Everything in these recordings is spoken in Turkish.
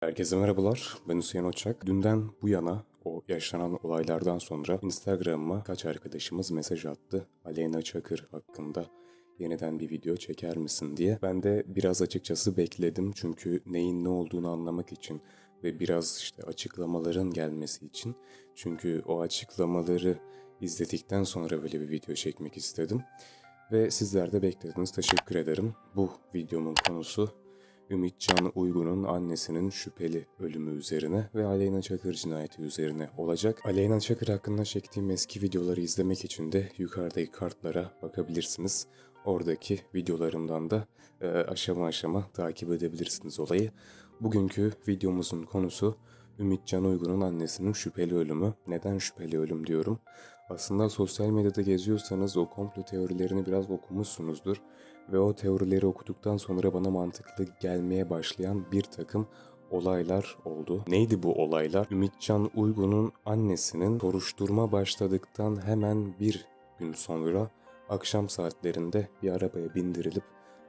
Herkese merhabalar, ben Hüseyin Oçak. Dünden bu yana o yaşanan olaylardan sonra Instagram'ıma kaç arkadaşımız mesaj attı. Aleyna Çakır hakkında yeniden bir video çeker misin diye. Ben de biraz açıkçası bekledim çünkü neyin ne olduğunu anlamak için ve biraz işte açıklamaların gelmesi için. Çünkü o açıklamaları izledikten sonra böyle bir video çekmek istedim. Ve sizler de beklediniz. Teşekkür ederim. Bu videomun konusu Ümitcan Uygun'un annesinin şüpheli ölümü üzerine ve Aleyna Çakır cinayeti üzerine olacak. Aleyna Çakır hakkında çektiğim eski videoları izlemek için de yukarıdaki kartlara bakabilirsiniz. Oradaki videolarımdan da e, aşama aşama takip edebilirsiniz olayı. Bugünkü videomuzun konusu Ümitcan Uygun'un annesinin şüpheli ölümü. Neden şüpheli ölüm diyorum? Aslında sosyal medyada geziyorsanız o komplo teorilerini biraz okumuşsunuzdur ve o teorileri okuduktan sonra bana mantıklı gelmeye başlayan bir takım olaylar oldu. Neydi bu olaylar? Ümitcan Uygun'un annesinin soruşturma başladıktan hemen bir gün sonra akşam saatlerinde bir arabaya bindirilip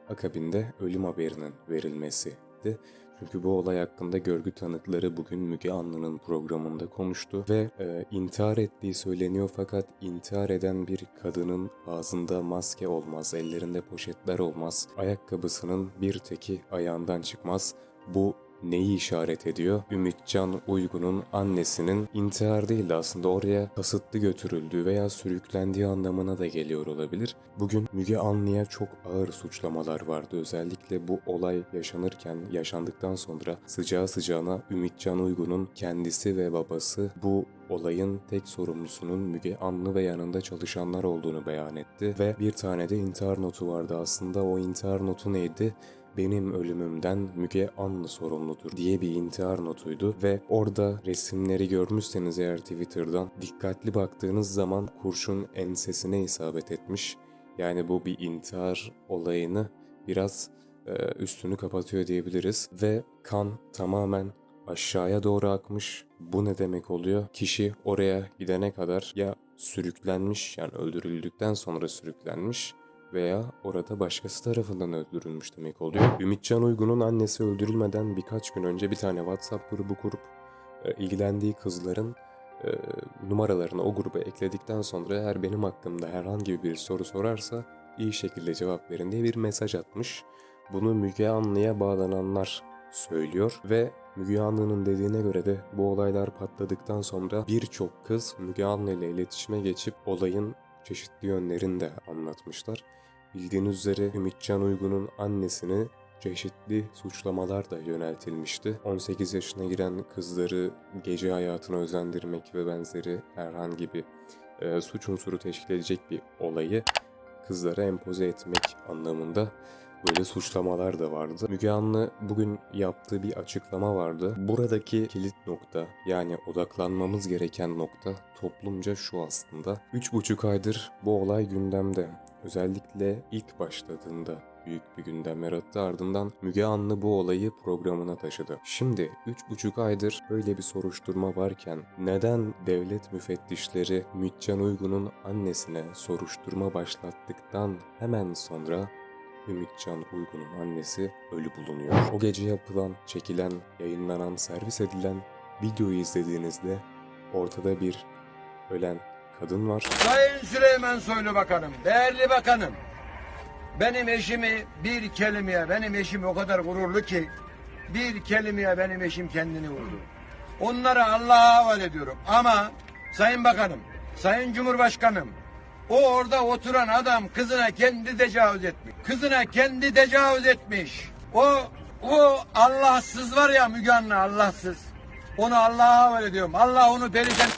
akabinde ölüm haberinin verilmesiydi. Çünkü bu olay hakkında görgü tanıkları bugün Müge Anlı'nın programında konuştu ve e, intihar ettiği söyleniyor fakat intihar eden bir kadının ağzında maske olmaz, ellerinde poşetler olmaz, ayakkabısının bir teki ayağından çıkmaz. Bu neyi işaret ediyor? Ümitcan Uygun'un annesinin intihar değil de aslında oraya kasıtlı götürüldüğü veya sürüklendiği anlamına da geliyor olabilir. Bugün Müge Anlı'ya çok ağır suçlamalar vardı. Özellikle bu olay yaşanırken, yaşandıktan sonra sıcağı sıcağına Ümitcan Uygun'un kendisi ve babası bu olayın tek sorumlusunun Müge Anlı ve yanında çalışanlar olduğunu beyan etti ve bir tane de intihar notu vardı aslında o intihar notu neydi? Benim ölümümden Müge Anlı sorumludur diye bir intihar notuydu ve orada resimleri görmüşseniz eğer Twitter'dan dikkatli baktığınız zaman kurşun ensesine isabet etmiş. Yani bu bir intihar olayını biraz e, üstünü kapatıyor diyebiliriz ve kan tamamen aşağıya doğru akmış. Bu ne demek oluyor? Kişi oraya gidene kadar ya sürüklenmiş yani öldürüldükten sonra sürüklenmiş veya orada başkası tarafından öldürülmüş demek oluyor. Ümitcan Uygun'un annesi öldürülmeden birkaç gün önce bir tane WhatsApp grubu kurup e, ilgilendiği kızların e, numaralarını o gruba ekledikten sonra eğer benim hakkımda herhangi bir soru sorarsa iyi şekilde cevap verin diye bir mesaj atmış. Bunu Müge Anlı'ya bağlananlar söylüyor ve Müge Anlı'nın dediğine göre de bu olaylar patladıktan sonra birçok kız Müge Anlı ile iletişime geçip olayın çeşitli yönlerini de anlatmışlar. Bildiğiniz üzere Ümitcan Uygun'un annesini çeşitli suçlamalar da yöneltilmişti. 18 yaşına giren kızları gece hayatına özendirmek ve benzeri herhangi bir e, suç unsuru teşkil edecek bir olayı kızlara empoze etmek anlamında böyle suçlamalar da vardı. Müge Anlı bugün yaptığı bir açıklama vardı. Buradaki kilit nokta yani odaklanmamız gereken nokta toplumca şu aslında. 3,5 aydır bu olay gündemde. Özellikle ilk başladığında büyük bir gündem yarattı. Ardından Müge Anlı bu olayı programına taşıdı. Şimdi 3,5 aydır böyle bir soruşturma varken neden devlet müfettişleri Mütcan Uygun'un annesine soruşturma başlattıktan hemen sonra Ümitcan Uygun'un annesi ölü bulunuyor. O gece yapılan, çekilen, yayınlanan, servis edilen videoyu izlediğinizde ortada bir ölen kadın var. Sayın Süleyman Soylu Bakanım, değerli bakanım. Benim eşimi bir kelimeye, benim eşim o kadar gururlu ki bir kelimeye benim eşim kendini vurdu. Onları Allah'a havale ediyorum. Ama Sayın Bakanım, Sayın Cumhurbaşkanım, o orada oturan adam kızına kendi tecavüz etmiş. Kızına kendi tecavüz etmiş. O o Allahsız var ya Müge Anlı Allahsız. Onu Allah'a havale ediyorum. Allah onu perişan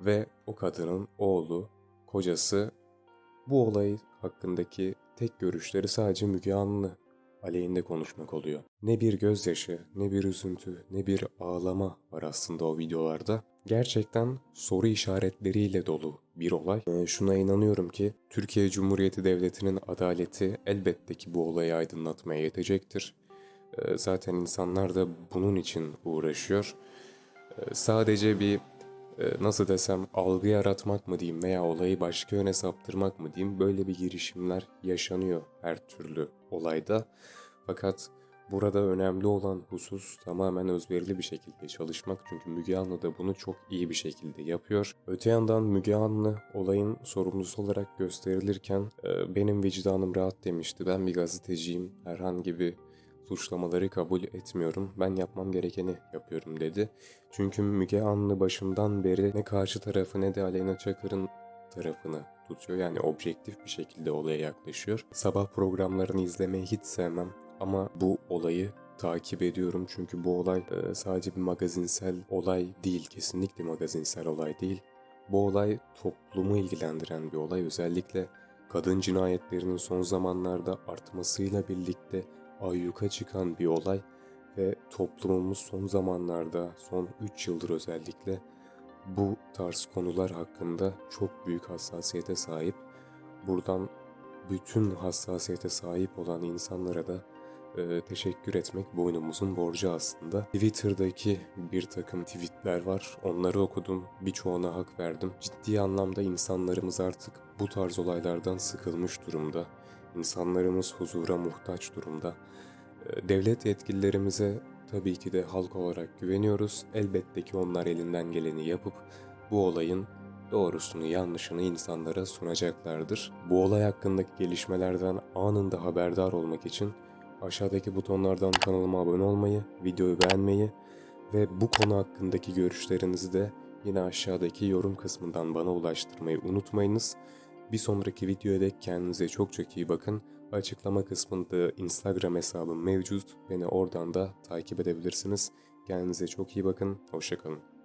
ve o kadının oğlu, kocası bu olay hakkındaki tek görüşleri sadece Müge Anlı aleyhinde konuşmak oluyor. Ne bir gözyaşı, ne bir üzüntü, ne bir ağlama var aslında o videolarda. Gerçekten soru işaretleriyle dolu bir olay. Ee, şuna inanıyorum ki Türkiye Cumhuriyeti Devleti'nin adaleti elbette ki bu olayı aydınlatmaya yetecektir. Ee, zaten insanlar da bunun için uğraşıyor. Ee, sadece bir e, nasıl desem algı yaratmak mı diyeyim veya olayı başka yöne saptırmak mı diyeyim böyle bir girişimler yaşanıyor her türlü olayda. Fakat Burada önemli olan husus tamamen özverili bir şekilde çalışmak çünkü Müge Anlı da bunu çok iyi bir şekilde yapıyor. Öte yandan Müge Anlı olayın sorumlusu olarak gösterilirken "E, benim vicdanım rahat demişti. Ben bir gazeteciyim. Herhangi bir suçlamaları kabul etmiyorum. Ben yapmam gerekeni yapıyorum dedi. Çünkü Müge Anlı başından beri ne karşı tarafı ne de Aleyna Çakır'ın tarafını tutuyor. Yani objektif bir şekilde olaya yaklaşıyor. Sabah programlarını izlemeyi hiç sevmem ama bu olayı takip ediyorum çünkü bu olay e, sadece bir magazinsel olay değil, kesinlikle magazinsel olay değil. Bu olay toplumu ilgilendiren bir olay. Özellikle kadın cinayetlerinin son zamanlarda artmasıyla birlikte ayyuka çıkan bir olay ve toplumumuz son zamanlarda, son 3 yıldır özellikle bu tarz konular hakkında çok büyük hassasiyete sahip. Buradan bütün hassasiyete sahip olan insanlara da e, teşekkür etmek boynumuzun borcu aslında. Twitter'daki bir takım tweetler var. Onları okudum. Birçoğuna hak verdim. Ciddi anlamda insanlarımız artık bu tarz olaylardan sıkılmış durumda. İnsanlarımız huzura muhtaç durumda. E, Devlet yetkililerimize tabii ki de halk olarak güveniyoruz. Elbette ki onlar elinden geleni yapıp bu olayın doğrusunu yanlışını insanlara sunacaklardır. Bu olay hakkındaki gelişmelerden anında haberdar olmak için aşağıdaki butonlardan kanalıma abone olmayı, videoyu beğenmeyi ve bu konu hakkındaki görüşlerinizi de yine aşağıdaki yorum kısmından bana ulaştırmayı unutmayınız. Bir sonraki videoya dek kendinize çok çok iyi bakın. Açıklama kısmında Instagram hesabım mevcut. Beni oradan da takip edebilirsiniz. Kendinize çok iyi bakın. Hoşçakalın.